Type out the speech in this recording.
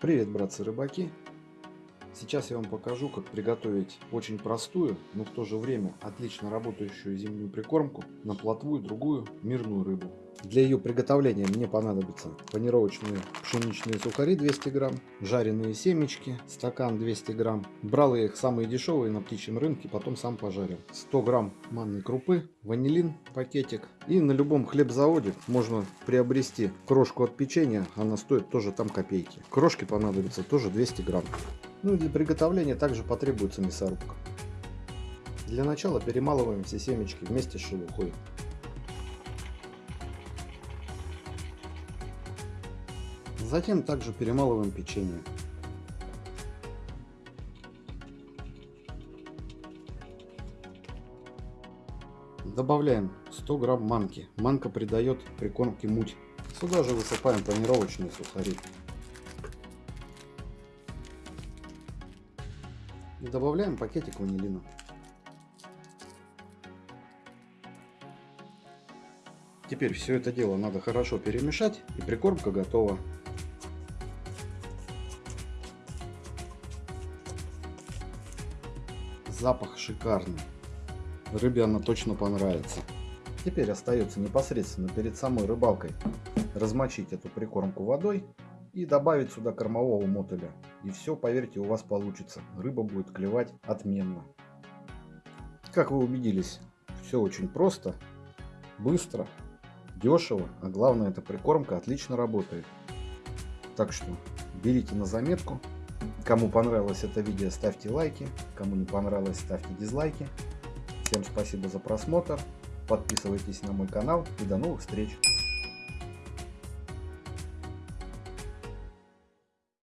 Привет, братцы-рыбаки! Сейчас я вам покажу, как приготовить очень простую, но в то же время отлично работающую зимнюю прикормку на плотву и другую мирную рыбу. Для ее приготовления мне понадобятся панировочные пшеничные сухари 200 грамм, жареные семечки, стакан 200 грамм. Брал я их самые дешевые на птичьем рынке, потом сам пожарил. 100 грамм манной крупы, ванилин пакетик. И на любом хлебзаводе можно приобрести крошку от печенья, она стоит тоже там копейки. Крошки понадобится тоже 200 грамм. Ну и для приготовления также потребуется мясорубка. Для начала перемалываем все семечки вместе с шелухой. Затем также перемалываем печенье. Добавляем 100 грамм манки. Манка придает прикормке муть. Сюда же высыпаем панировочные сухари. Добавляем пакетик ванилина. Теперь все это дело надо хорошо перемешать и прикормка готова. Запах шикарный. Рыбе она точно понравится. Теперь остается непосредственно перед самой рыбалкой размочить эту прикормку водой и добавить сюда кормового мотыля. И все, поверьте, у вас получится. Рыба будет клевать отменно. Как вы убедились, все очень просто, быстро, дешево, а главное, эта прикормка отлично работает. Так что берите на заметку. Кому понравилось это видео, ставьте лайки. Кому не понравилось, ставьте дизлайки. Всем спасибо за просмотр. Подписывайтесь на мой канал и до новых встреч.